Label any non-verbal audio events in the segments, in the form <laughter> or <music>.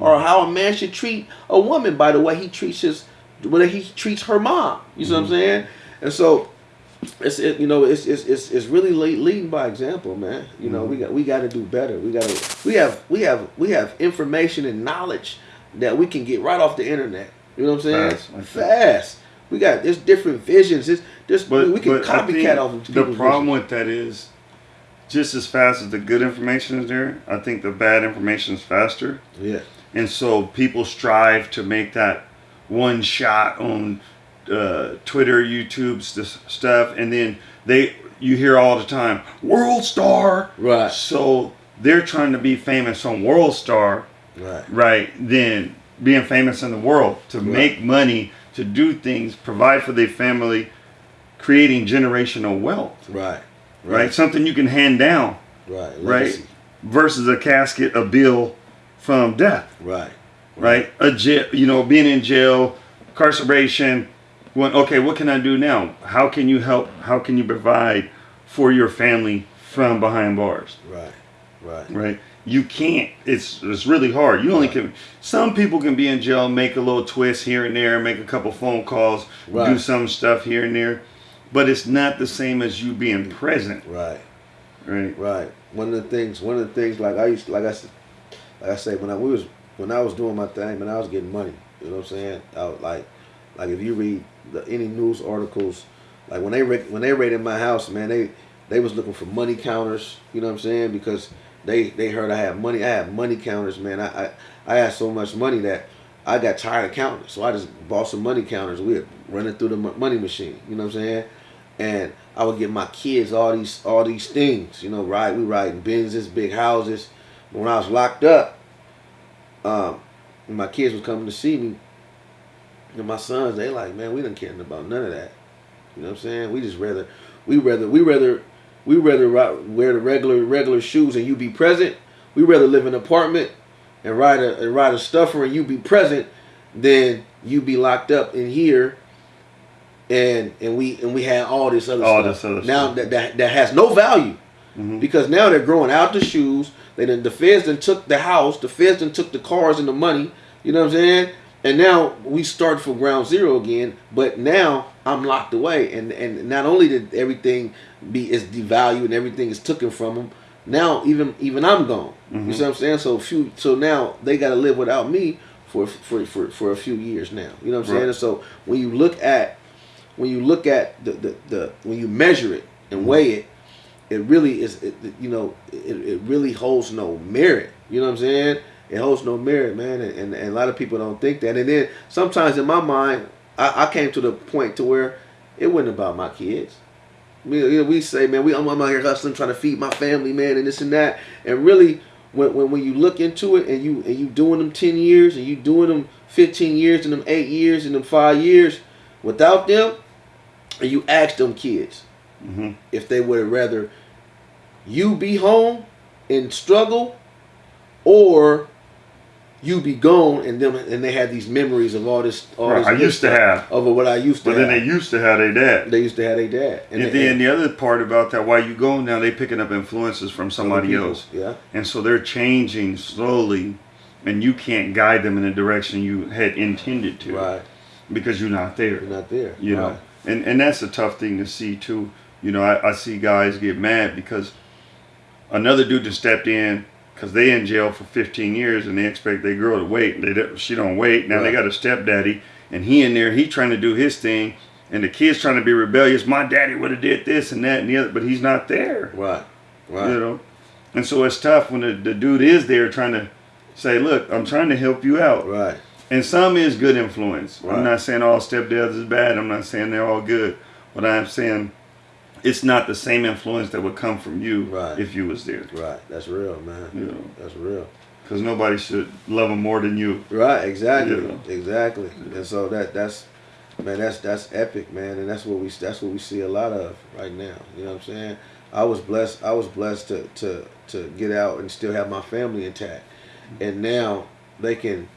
or how a man should treat a woman by the way he treats his, the way he treats her mom. You see what I'm mm-hmm. saying? And so, it's it, you know it's it's it's, it's really le- leading by example, man. You know we mm-hmm. got we got to do better. We got to we have we have we have information and knowledge that we can get right off the internet. You know what I'm saying? Fast, like. Fast. We got there's different visions. There's But, we can but I think copycat off of the problem visions. with that is just as fast as the good information is there, I think the bad information is faster. Yeah. And so people strive to make that one shot on uh, Twitter, YouTube's this stuff, and then they you hear all the time world star. Right. So they're trying to be famous on World Star, Right. right? Then being famous in the world to make money, to do things, provide for their family, creating generational wealth, Right. right? Something you can hand down, Right. right? Versus a casket, a bill from death Right. right? A jail, you know, being in jail, incarceration. When, okay, what can I do now? How can you help? How can you provide for your family from behind bars? Right. Right. Right? You can't. It's it's really hard. You only can. Some people can be in jail, make a little twist here and there, make a couple phone calls, do some stuff here and there, but it's not the same as you being present, Right. right? Right. One of the things. One of the things. Like I used. Like I said. Like I say. When I we was. When I was doing my thing. When I was getting money. You know what I'm saying? I was like. Like if you read the, any news articles. Like when they when they raided my house, man, they they was looking for money counters. You know what I'm saying? Because they they heard I had money. I had money counters, man. I I, I had so much money that I got tired of counting. So I just bought some money counters. We had running through the money machine. You know what I'm saying? And I would get my kids all these all these things. You know, ride we riding Benzes, big houses. When I was locked up, um, my kids was coming to see me. And my sons, they like, man, we don't care about none of that. You know what I'm saying? We just rather, we rather, we rather, we rather wear the regular regular shoes and you be present. We rather live in an apartment and ride a and ride a stuffer and you be present than you be locked up in here. And and we and we had all this other All stuff this other now stuff. that, that that has no value Mhm. because now they're growing out the shoes. They done, the feds then took the house. The feds then took the cars and the money. You know what I'm saying? And now we start from ground zero again. But now I'm locked away, and and not only did everything be is devalued and everything is taken from them. Now even even I'm gone. You see what I'm saying? So few so now they got to live without me for for for for a few years now. You know what I'm saying? And so when you look at when you look at the the, the when you measure it and weigh it, it really is it, you know it, it really holds no merit. You know what i'm saying? It holds no merit man and, and, and a lot of people don't think that. And then sometimes in my mind i, I came to the point to where it wasn't about my kids. We, you know, we say man we I'm, I'm out here hustling trying to feed my family man and this and that. And really when, when, when you look into it and you and you doing them 10 years and you doing them 15 years and them 8 years and them 5 years without them and you ask them kids Mhm. if they would rather you be home and struggle or you be gone and them and they had these memories of all this all Right, this I used to have. of what I used to But then have. they used to have their dad. they used to have their dad And, they- then the other part about that, while you go now, they picking up influences from somebody else, yeah and so they're changing slowly, and you can't guide them in the direction you had intended to, right Because you're not there. you're not there you know and and that's a tough thing to see too you know i, I see guys get mad because another dude just stepped in because they in jail for 15 years and they expect their girl to wait. They don't, she don't wait. Now they got a stepdaddy and he in there he trying to do his thing and the kid's trying to be rebellious. My daddy would have did this and that and the other but he's not there. Right. Right. You know? And so it's tough when the, the dude is there trying to say look i'm trying to help you out. Right. And some is good influence. Right. I'm not saying all stepdads is bad. I'm not saying they're all good. What I'm saying it's not the same influence that would come from you Right. if you was there. right that's real man You know. that's real Because nobody should love them more than you. Right, exactly, Yeah. exactly. And so that that's man, that's that's epic, man, and that's what we that's what we see a lot of right now. You know what I'm saying? I was blessed. I was blessed to to to get out and still have my family intact, and now they can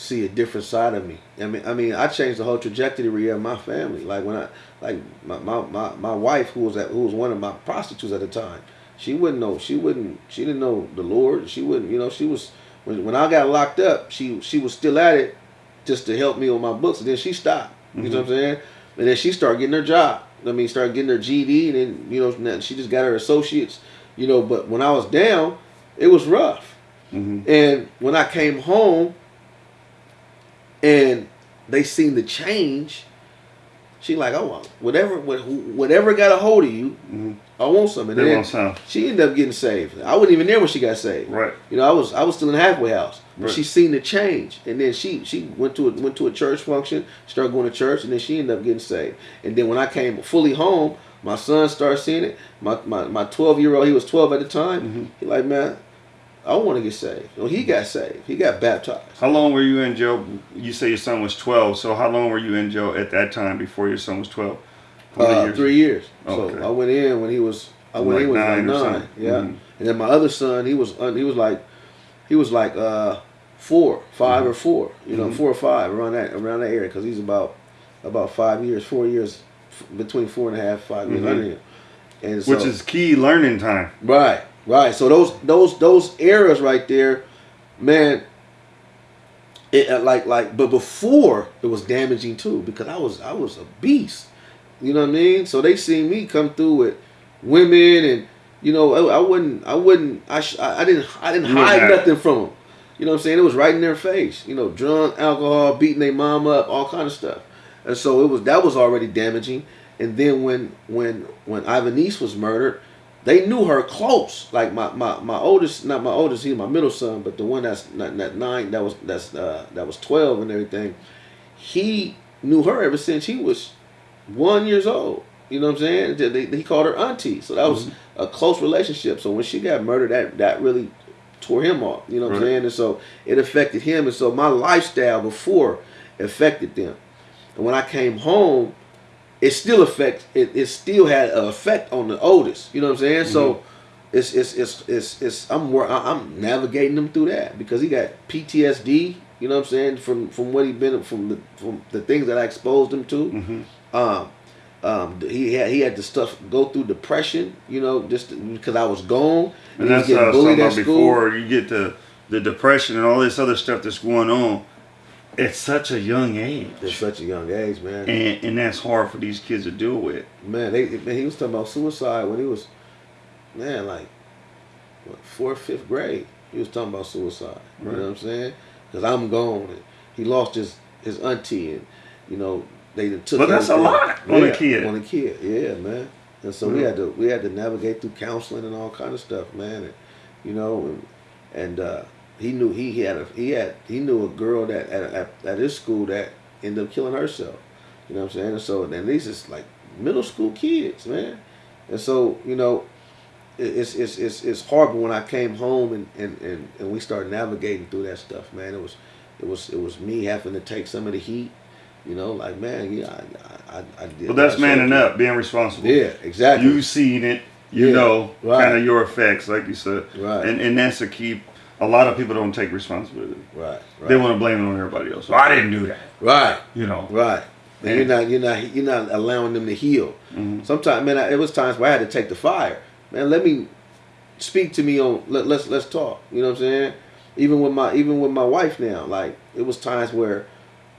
see a different side of me. I mean, I mean, I changed the whole trajectory of my family. Like when I like my my, my, my wife who was at who was one of my prostitutes at the time. She wouldn't know. She wouldn't. She didn't know the Lord. She wouldn't. You know. She was when, when I got locked up, she she was still at it just to help me with my books, and then she stopped. You know what I'm saying? And then she started getting her job. I mean, started getting her GED, and then you know she just got her associates. You know, but when I was down, it was rough. Mhm. And when I came home, and they seen the change, she like, oh, whatever, whatever got a hold of you, Mhm. I want some. And then she ended up getting saved. I wasn't even there when she got saved. Right. You know, I was I was still in the halfway house. But Right. she seen the change, and then she she went to a, went to a church function, started going to church, and then she ended up getting saved. And then when I came fully home, my son started seeing it. My my my twelve year old, he was twelve at the time. Mhm. He like, man, I want to get saved. Well, he got saved. He got baptized. How long were you in jail? You say your son was 12. So how long were you in jail at that time before your son was 12? Uh, years? three years. Okay. So I went in when he was I went like in when he nine was nine. Yeah. Mhm. And then my other son, he was he was like he was like uh four, 5 or four. You know, Mhm. four or five around that around that area because he's about about five years, four years f- between four and a half, five years Mhm. under him. And so, Which is key learning time. Right, right. So those those those eras right there, man. It uh, like like, but before it was damaging too because I was I was a beast. You know what I mean? So they seen me come through with women and you know I, I wouldn't I wouldn't I sh- I didn't I didn't hide have- nothing from them. You know what I'm saying? It was right in their face. You know, drunk, alcohol, beating their mom up, all kind of stuff. And so it was that was already damaging. And then when when when Ivanice was murdered, they knew her close. Like my, my, my oldest, not my oldest, he's my middle son, but the one that's not that nine, that was that's uh, that was twelve and everything. He knew her ever since he was one years old. You know what I'm saying? They- they- he called her auntie, so that was a close relationship. So when she got murdered, that that really tore him off. You know what I'm saying? And so it affected him, and so my lifestyle before affected them. And when I came home, it still affect it, it still had an effect on the oldest. You know what I'm saying? So it's it's it's it's it's I'm I'm navigating him through that because he got PTSD. You know what I'm saying from from what he been from the from the things that I exposed him to. Mhm. Um, um, he had he had to stuff go through depression. You know, just because I was gone And he that's what I was talking about before. You get the the depression and all this other stuff that's going on at such a young age, At such a young age, man. and and that's hard for these kids to deal with. Man, they man, he was talking about suicide when he was, man, like, what, fourth, fifth grade. He was talking about suicide. You know what I'm saying? Because I'm gone. And he lost his his auntie, and you know they took. But that's a lot on a kid. On a kid, yeah, man. And so we had to we had to navigate through counseling and all kind of stuff, man. And you know, and, and uh, he knew he, had a he had he knew a girl that at, at, at his school that ended up killing herself. You know what I'm saying? And so and these is like middle school kids, man. And so you know, it's it's it's it's hard. But when I came home and, and, and, and we started navigating through that stuff, man, it was it was it was me having to take some of the heat. You know, like man, yeah, I I, I, I did. But that's manning up, being responsible. Yeah, exactly. You've seen it, you Yeah, know, right. kind of your effects, like you said, Right. and and that's a key. A lot of people don't take responsibility. right, right, They want to blame it on everybody else. I didn't do that. right. You know. Right. And you're not you're not you're not allowing them to heal. Mhm. Sometimes, man, I, it was times where I had to take the fire. Man, let me speak to me on let, let's let's talk. You know what I'm saying? Even with my even with my wife now, like it was times where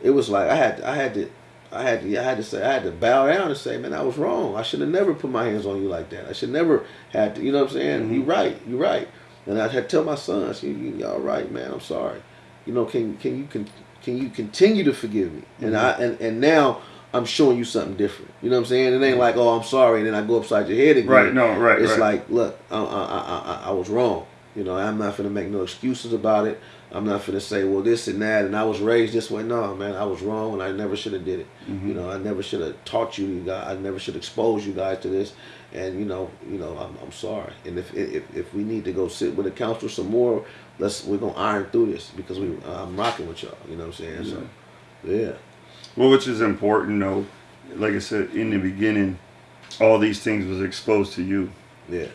it was like I had I had to I had to I had to say I had to bow down and say, man, I was wrong. I should have never put my hands on you like that. I should never had to. You know what I'm saying? Mhm. You right. You're right. And I had to tell my sons, you, you all right, man. I'm sorry. You know, can can you can can you continue to forgive me? And I mm-hmm. and, and now I'm showing you something different. You know what I'm saying? It ain't mm-hmm. like, oh, I'm sorry, and then I go upside your head again. Right. No. Right. It's right. like, look, I, I, I, I, I was wrong. You know, I'm not gonna make no excuses about it. I'm not gonna say, well, this and that, and I was raised this way. No, man, I was wrong, and I never should have did it. Mhm. You know, I never should have taught you, you guys. I never should expose you guys to this. And you know, you know, I'm, I'm sorry. And if, if if we need to go sit with a counselor some more, let's we're gonna iron through this because we I'm rocking with y'all. You know what I'm saying? So, yeah, Well, which is important, though. Like I said in the beginning, all these things was exposed to you, yeah,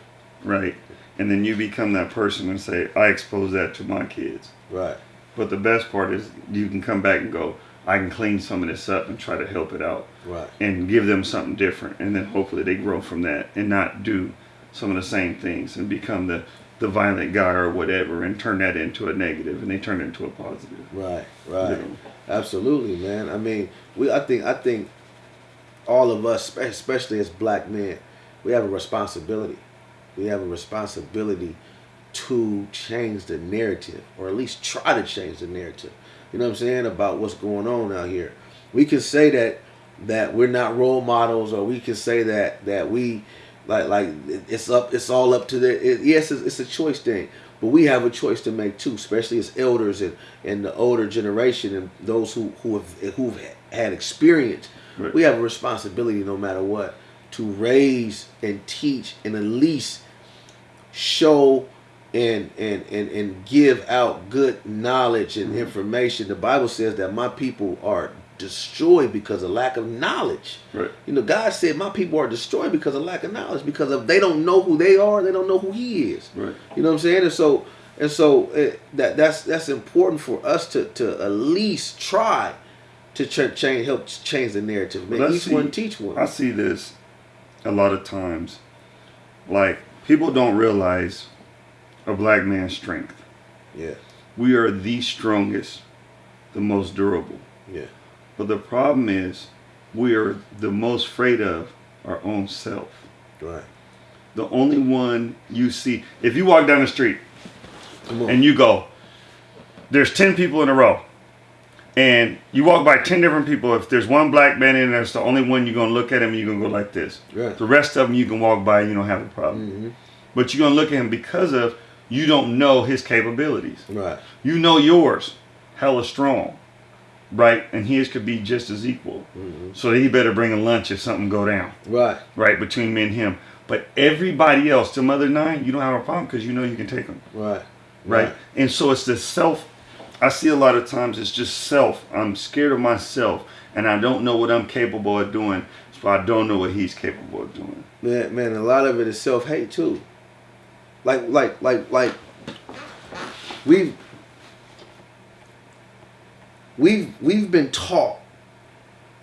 right? And then you become that person and say, I expose that to my kids. right, But the best part is you can come back and go, I can clean some of this up and try to help it out right, and give them something different. And then hopefully they grow from that and not do some of the same things and become the, the violent guy or whatever and turn that into a negative and they turn it into a positive. Right, right. Absolutely, man. I mean, we I think I think all of us, especially as black men, we have a responsibility. We have a responsibility to change the narrative, or at least try to change the narrative. You know what I'm saying about what's going on out here. We can say that that we're not role models, or we can say that that we like like it's up, it's all up to the. It, yes, it's, it's a choice thing, but we have a choice to make too, especially as elders and and the older generation and those who who have who've had experience. Right. We have a responsibility, no matter what, to raise and teach and at least show and and and, and give out good knowledge and information. The Bible says that my people are destroyed because of lack of knowledge. Right. You know, God said my people are destroyed because of lack of knowledge, because of they don't know who they are, they don't know who He is. Right. You know what I'm saying? And so and so uh, that that's that's important for us to to at least try to ch- change help change the narrative. Man, each see- one teach one. I see this a lot of times. Like people don't realize a black man's strength. yeah, We are the strongest, the most durable. yeah, But the problem is we are the most afraid of our own self. right. The only one you see if you walk down the street and you go, there's 10 people in a row. And you walk by 10 different people. If there's one black man in there, it's the only one you're going to look at him and you're going to go like this. Right. The rest of them you can walk by and you don't have a problem. Mhm. But you're going to look at him because of you don't know his capabilities. Right. You know yours, hella strong, right? And his could be just as equal. Mhm. So he better bring a lunch if something go down, Right. right, between me and him. But everybody else, the other nine, you don't have a problem because you know you can take them, Right. right? And so it's the self. I see a lot of times it's just self. I'm scared of myself, and I don't know what I'm capable of doing, so I don't know what he's capable of doing. Man, man, a lot of it is self hate too. Like, like, like, like. We've we've we've been taught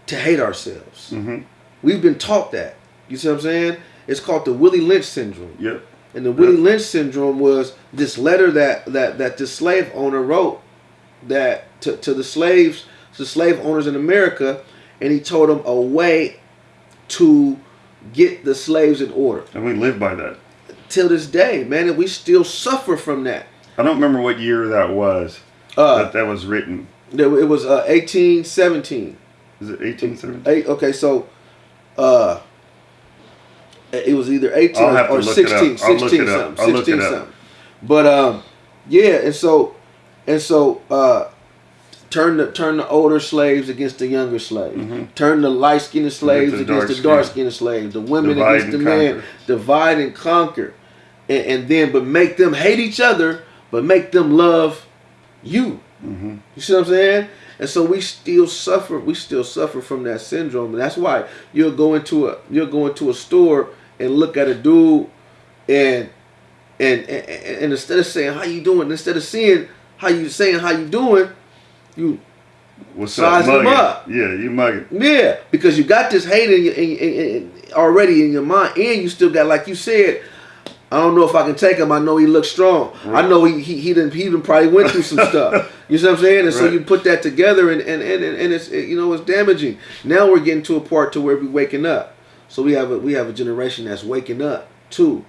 to hate ourselves. hmm We've been taught that. You see what I'm saying? It's called the Willie Lynch syndrome. Yep. And the Willie Yeah. Lynch syndrome was this letter that that that the slave owner wrote that to, to the slaves, to slave owners in America, and he told them a way to get the slaves in order. And we live by that. Till this day, man, and we still suffer from that. I don't remember what year that was Uh, that that was written. it was uh, 1817. Is it 1870? Eight, okay, so uh, it was either 18 I'll have to or look 16, 16 something, I'll look it 16 something. But um, yeah, and so and so uh, turn the turn the older slaves against the younger slaves. Mhm. Turn the light skinned slaves the against the dark-skinned. slaves. The women Divide against the men. Divide and conquer, and, and then but make them hate each other, but make them love you. hmm You see what I'm saying? And so we still suffer. We still suffer from that syndrome, and that's why you'll go into a you'll go into a store and look at a dude, and and and, and instead of saying how you doing, instead of seeing how you saying how you doing, you What's Size up? them up. Yeah, you mugging. yeah because you got this hate in, your, in, in, in already in your mind, and you still got like you said. I don't know if I can take him. I know he looks strong. I know he he he done, he done probably went through some stuff. <laughs> You see what I'm saying? And so you put that together, and and, and and it's it, you know it's damaging. Now we're getting to a part to where we're waking up. So we have a we have a generation that's waking up too,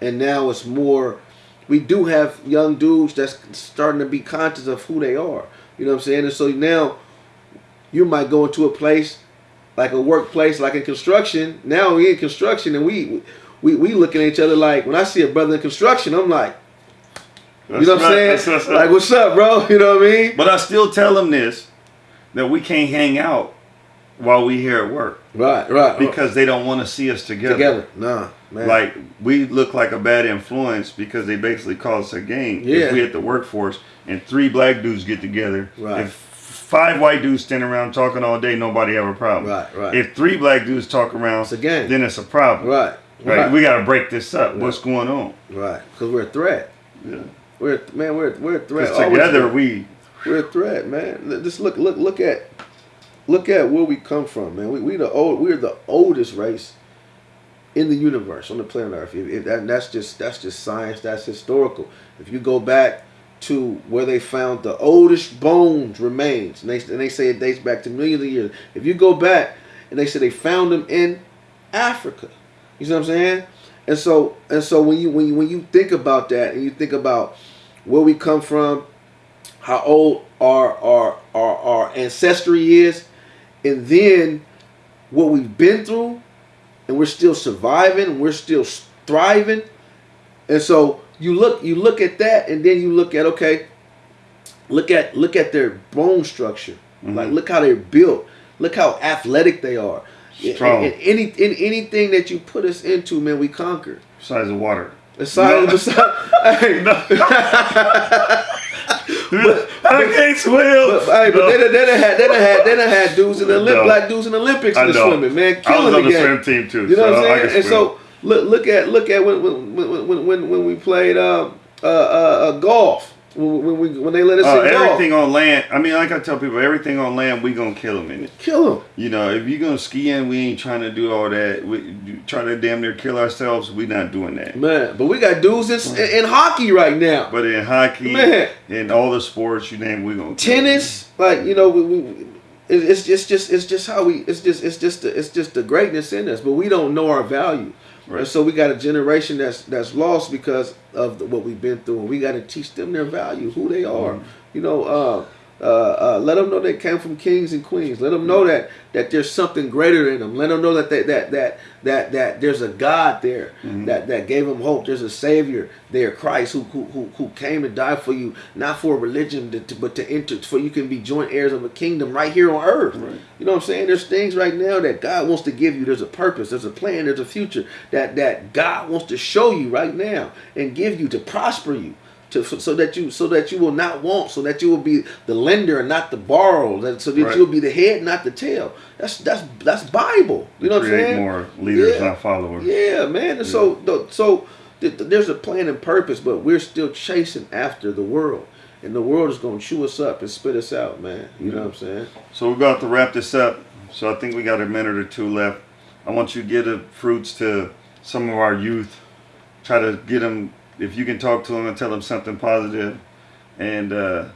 and now it's more. We do have young dudes that's starting to be conscious of who they are. You know what I'm saying? And so now you might go into a place like a workplace, like in construction. Now we in construction, and we we we looking at each other like when I see a brother in construction, I'm like, you know what I'm saying? right. That's. <laughs> Like, what's up, bro? <laughs> You know what I mean? But I still tell them this that we can't hang out while we here at work Right, right. because they don't want to see us together. together, nah, man. Like we look like a bad influence because they basically call us a gang. Yeah. If we at the workforce and three black dudes get together, Right. if five white dudes stand around talking all day, nobody have a problem. Right, right. If three black dudes talk around, It's a gang. then it's a problem. right, Right. right, We got to break this up. Right. What's going on? right. Because we're a threat. Yeah. We're man, we're we're a threat. Always together we. we're a threat, man. Just look, look, look at, look at where we come from, man. We we the old, we're the oldest race in the universe on the planet Earth. If, if that, that's just that's just science. That's historical. If you go back to where they found the oldest bones remains, and they and they say it dates back to millions of years. If you go back and they say they found them in Africa, you see what I'm saying? And so and so when you when you when you think about that and you think about where we come from, how old our our our, our ancestry is, and then what we've been through, and we're still surviving, we're still thriving, and so you look you look at that, and then you look at okay, look at look at their bone structure, mm-hmm. like look how they're built, look how athletic they are. Strong. And, and any in anything that you put us into, man, we conquer. Besides the water. Besides, no. besides, <laughs> hey, no. <laughs> I can't swim. But, hey, but they, they had they done had they done had dudes in the Olymp, no. black dudes in the Olympics in the swimming, man, killing I was on the, the swim team too. You know so what I'm saying? And so look look at look at when when when when, when we played uh, uh, uh, uh golf when, we, when they let us uh, everything on land. I mean, like I tell people, everything on land, we gonna kill them in it. Kill them. You know, if you gonna ski in, we ain't trying to do all that. We trying to damn near kill ourselves. We not doing that. Man, but we got dudes in, in, in hockey right now. But in hockey, man, in all the sports you name, we gonna tennis. Like you know, we, we it's just just it's just how we it's just it's just the, it's just the greatness in us, but we don't know our value. Right. And so we got a generation that's that's lost because of the, what we've been through, and we got to teach them their value, who they are. Mm-hmm. You know, uh, uh, uh, let them know they came from kings and queens. Let them know that that there's something greater in them. Let them know that they, that that that that there's a God there mm-hmm. that that gave them hope. There's a Savior there, Christ, who who who, came and died for you, not for a religion, to, to, but to enter, for you can be joint heirs of a kingdom right here on earth. Right. You know what I'm saying? There's things right now that God wants to give you. There's a purpose. There's a plan. There's a future that that God wants to show you right now and give you to prosper you to so that you so that you will not want, so that you will be the lender and not the borrower, that, so that right. you'll be the head, not the tail. That's that's that's Bible. You know Create what I'm saying? More leaders, yeah. not followers. Yeah, man. Yeah. so so there's a plan and purpose, but we're still chasing after the world. And the world is going to chew us up and spit us out, man. You yeah. know what I'm saying? So we're about to wrap this up. So I think we got a minute or two left. I want you to get the fruits to some of our youth. Try to get them if you can talk to them and tell them something positive and uh,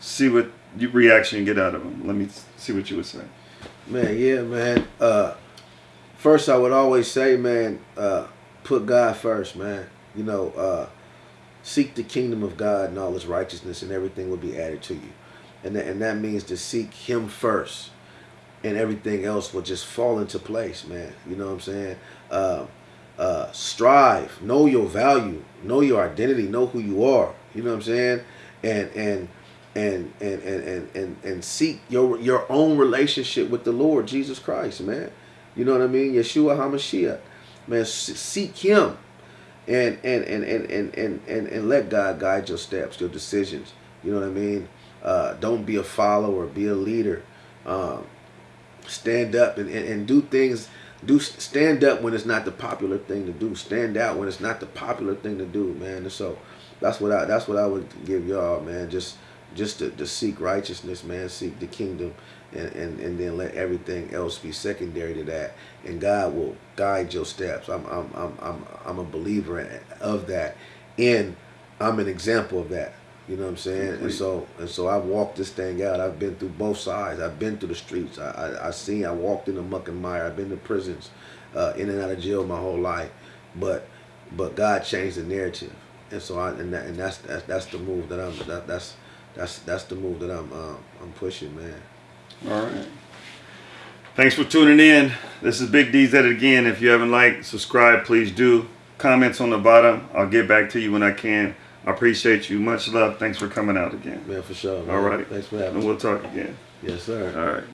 see what reaction you get out of them. Let me see what you would say. Man, yeah, man. Uh, first, I would always say, man, uh, put God first, man. You know, uh, seek the kingdom of God and all His righteousness, and everything will be added to you. And that, and that means to seek Him first, and everything else will just fall into place, man. You know what I'm saying? Uh, uh, strive, know your value, know your identity, know who you are. You know what I'm saying? And and and and and and and, and seek your your own relationship with the Lord Jesus Christ, man. You know what I mean? Yeshua Hamashiach, man. Seek Him, and and and and and and and, and let God guide your steps, your decisions. You know what I mean? Uh, don't be a follower, be a leader. Um, stand up and, and, and do things do stand up when it's not the popular thing to do. Stand out when it's not the popular thing to do, man. And so that's what I that's what I would give y'all, man. Just just to, to seek righteousness, man. Seek the kingdom, and, and and then let everything else be secondary to that. And God will guide your steps. I'm I'm I'm I'm I'm a believer of that, and I'm an example of that. You know what I'm saying? And so and so I've walked this thing out. I've been through both sides. I've been through the streets. I I, I seen. I walked in the muck and mire. I've been to prisons, uh, in and out of jail my whole life. But but God changed the narrative, and so I and that, and that's that's that's the move that I'm that, that's that's that's the move that I'm uh, I'm pushing, man. All right. Thanks for tuning in. This is Big D's at it again. If you haven't liked, subscribe, please do. Comments on the bottom. I'll get back to you when I can. I appreciate you. Much love. Thanks for coming out again. Man, for sure. Man. All right. Thanks for having and me. we'll talk again. Yes, sir. All right.